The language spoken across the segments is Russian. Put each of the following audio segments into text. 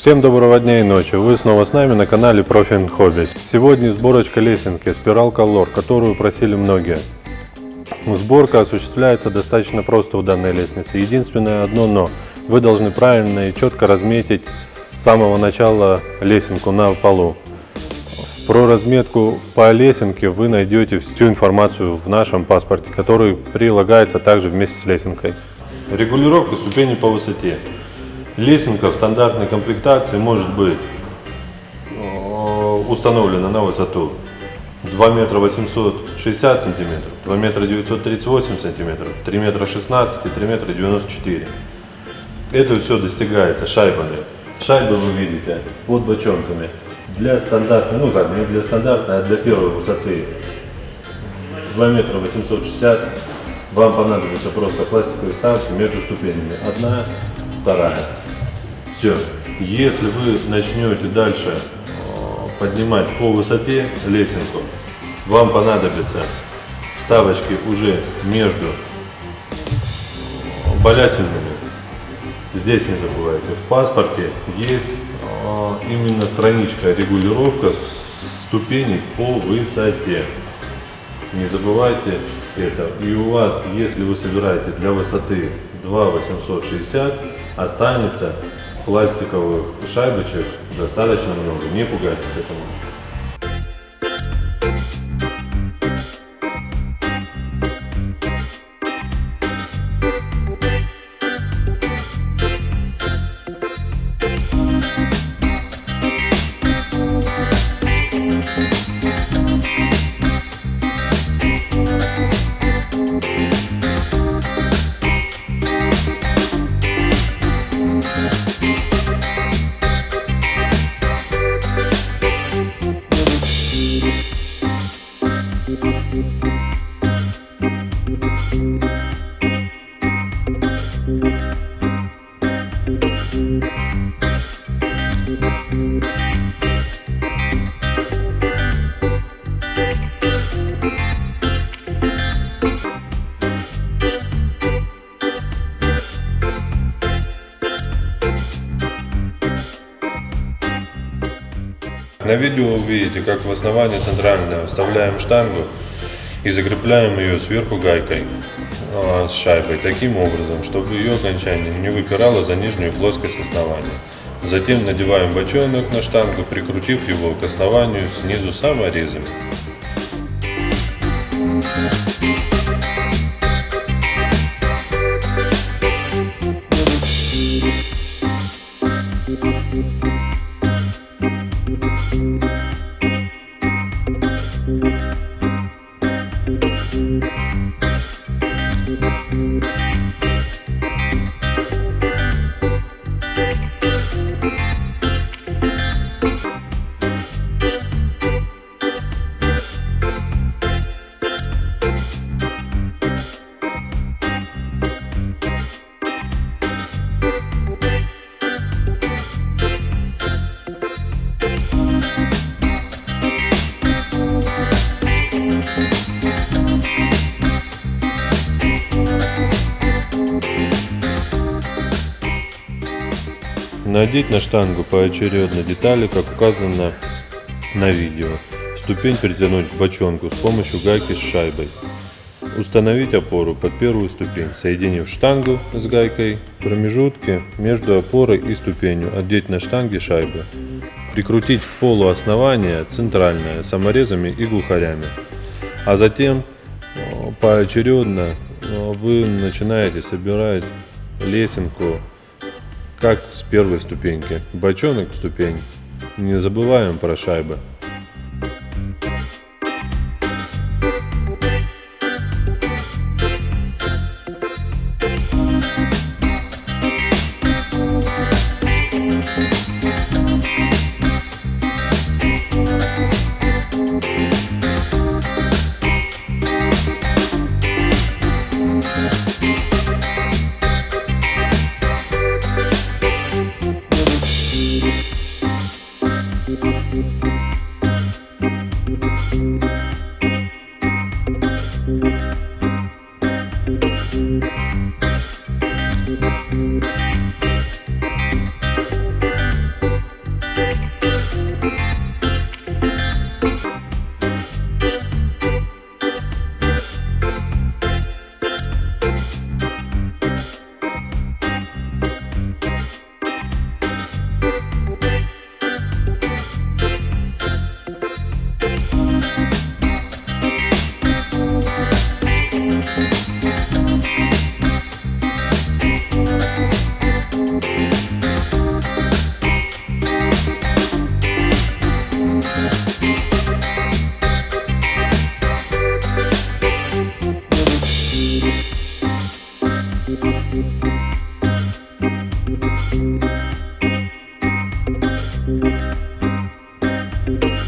Всем доброго дня и ночи. Вы снова с нами на канале Profin Hobbies. Сегодня сборочка лесенки Spiral Color, которую просили многие. Сборка осуществляется достаточно просто у данной лестницы. Единственное одно но. Вы должны правильно и четко разметить с самого начала лесенку на полу. Про разметку по лесенке вы найдете всю информацию в нашем паспорте, который прилагается также вместе с лесенкой. Регулировка ступеней по высоте. Лесенка в стандартной комплектации может быть э, установлена на высоту 2 метра 860 сантиметров, 2 метра 938 сантиметров, 3 метра 16 и 3 метра 94. Это все достигается шайбами. Шайбы вы видите под бочонками. Для стандартной, ну как, не для стандартной, а для первой высоты 2 метра 860 вам понадобится просто пластиковые ставки между ступенями. Одна, вторая. Все. Если вы начнете дальше э, поднимать по высоте лесенку, вам понадобятся вставочки уже между балясинами. Здесь не забывайте, в паспорте есть э, именно страничка регулировка ступеней по высоте. Не забывайте это. И у вас, если вы собираете для высоты 2,860, останется пластиковых шайбочек достаточно много. Не пугайтесь этому. На видео увидите, как в основании центрального вставляем штангу и закрепляем ее сверху гайкой а, с шайбой таким образом, чтобы ее окончание не выпирало за нижнюю плоскость основания. Затем надеваем бочонок на штангу, прикрутив его к основанию снизу саморезами. you Надеть на штангу поочередно детали, как указано на видео. Ступень притянуть к бочонку с помощью гайки с шайбой. Установить опору под первую ступень, соединив штангу с гайкой в промежутке между опорой и ступенью, одеть на штанге шайбы. Прикрутить к полу основания центральное саморезами и глухарями. А затем поочередно вы начинаете собирать лесенку как с первой ступеньки. Бочонок ступень. Не забываем про шайбы.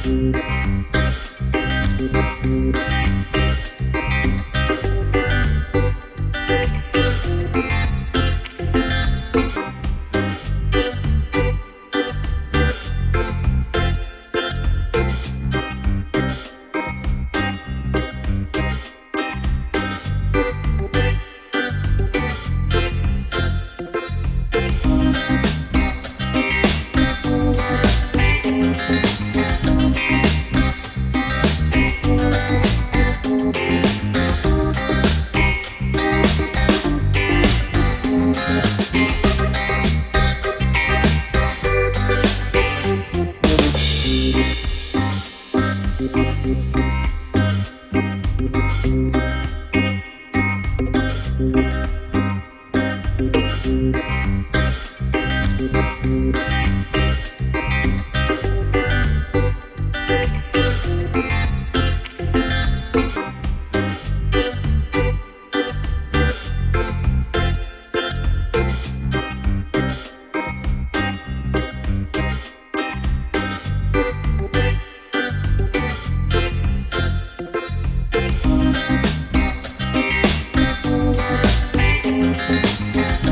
Música